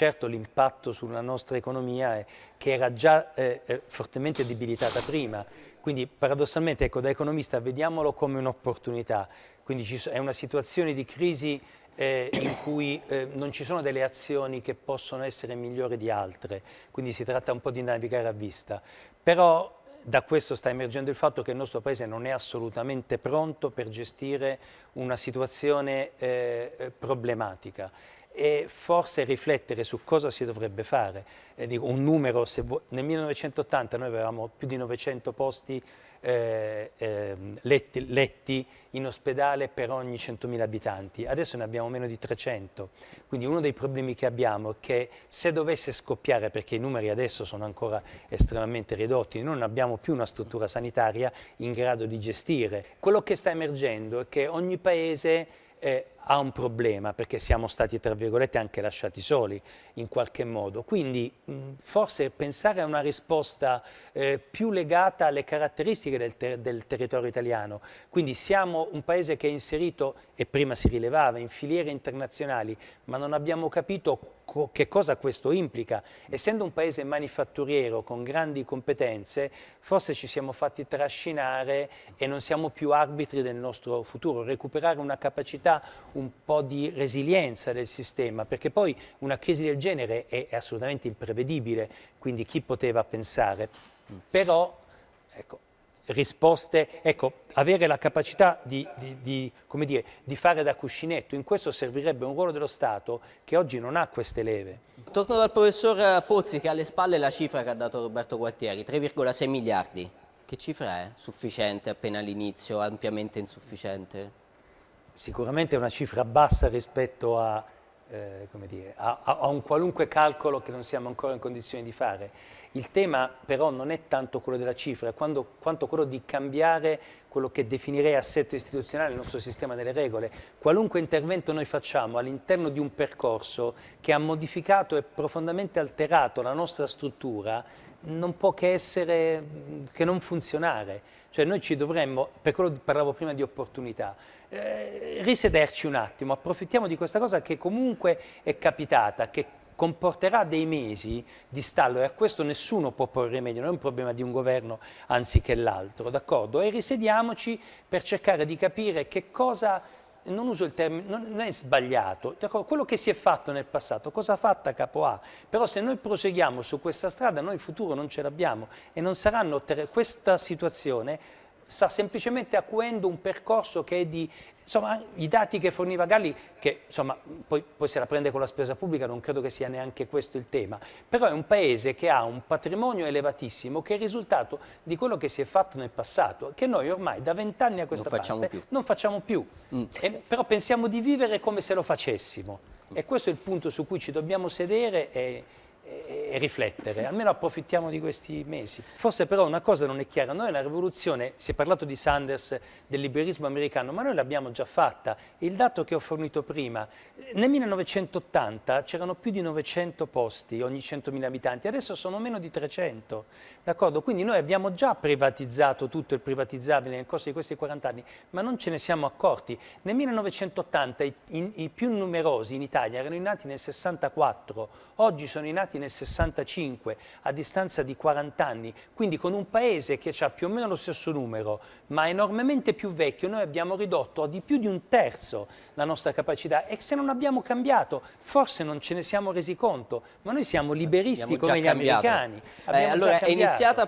certo l'impatto sulla nostra economia è, che era già eh, eh fortemente debilitata prima, quindi paradossalmente ecco, da economista vediamolo come un'opportunità, quindi è una situazione di crisi eh, in cui eh, non ci sono delle azioni che possono essere migliori di altre, quindi si tratta un po' di navigare a vista. Però da questo sta emergendo il fatto che il nostro Paese non è assolutamente pronto per gestire una situazione eh, eh problematica e forse riflettere su cosa si dovrebbe fare. Eh, dico, un numero, nel 1980 noi avevamo più di 900 posti eh, eh, letti, letti, in ospedale per ogni 100.000 abitanti, adesso ne abbiamo meno di 300, quindi uno dei problemi che abbiamo è che se dovesse scoppiare, perché i numeri adesso sono ancora estremamente ridotti, noi non abbiamo più una struttura sanitaria in grado di gestire, quello che sta emergendo è che ogni paese eh, ha un problema perché siamo stati tra virgolette anche lasciati soli in qualche modo. Quindi mh, forse pensare a una risposta eh, più legata alle caratteristiche del, ter del, territorio italiano. Quindi siamo un paese che è inserito e prima si rilevava in filiere internazionali ma non abbiamo capito co che cosa questo implica. Essendo un paese manifatturiero con grandi competenze forse ci siamo fatti trascinare e non siamo più arbitri del nostro futuro. Recuperare una capacità un po' di resilienza del sistema, perché poi una crisi del genere è, è assolutamente imprevedibile, quindi chi poteva pensare? Però, ecco, risposte, ecco, avere la capacità di, di, di, dire, di, fare da cuscinetto, in questo servirebbe un ruolo dello Stato che oggi non ha queste leve. Torno dal professor Pozzi che ha alle spalle la cifra che ha dato Roberto Gualtieri, 3,6 miliardi. Che cifra è? Sufficiente appena all'inizio, ampiamente insufficiente? Sicuramente è una cifra bassa rispetto a, eh, dire, a, a, un qualunque calcolo che non siamo ancora in condizione di fare. Il tema però non è tanto quello della cifra, quanto, quanto quello di cambiare quello che definirei assetto istituzionale, il nostro sistema delle regole. Qualunque intervento noi facciamo all'interno di un percorso che ha modificato e profondamente alterato la nostra struttura, non può che essere, che non funzionare. Cioè noi ci dovremmo, per quello parlavo prima di opportunità, eh, risederci un attimo, approfittiamo di questa cosa che comunque è capitata, che comporterà dei mesi di stallo e a questo nessuno può porre rimedio, non è un problema di un governo anziché l'altro, d'accordo? E risediamoci per cercare di capire che cosa non uso il termine, non è sbagliato, quello che si è fatto nel passato, cosa ha fatto Capo A? Però se noi proseguiamo su questa strada noi il futuro non ce l'abbiamo e non saranno, questa situazione sta semplicemente acuendo un percorso che è di, insomma, i dati che forniva Galli, che insomma, poi, poi, se la prende con la spesa pubblica, non credo che sia neanche questo il tema, però è un paese che ha un patrimonio elevatissimo che è il risultato di quello che si è fatto nel passato, che noi ormai da vent'anni a questa non parte più. non facciamo più, mm. e, però pensiamo di vivere come se lo facessimo. E questo è il punto su cui ci dobbiamo sedere e, e riflettere, almeno approfittiamo di questi mesi. Forse però una cosa non è chiara, noi la rivoluzione, si è parlato di Sanders, del liberismo americano, ma noi l'abbiamo già fatta. Il dato che ho fornito prima, nel 1980 c'erano più di 900 posti ogni 100.000 abitanti, adesso sono meno di 300, d'accordo? Quindi noi abbiamo già privatizzato tutto il privatizzabile nel corso di questi 40 anni, ma non ce ne siamo accorti. Nel 1980 i, i, i più numerosi in Italia erano nati nel 64, oggi sono nati nel 65, a distanza di 40 anni, quindi con un paese che ha più o meno lo stesso numero, ma enormemente più vecchio, noi abbiamo ridotto a di più di un terzo la nostra capacità e se non abbiamo cambiato, forse non ce ne siamo resi conto, ma noi siamo liberisti come gli cambiato. americani. Eh, allora è iniziata a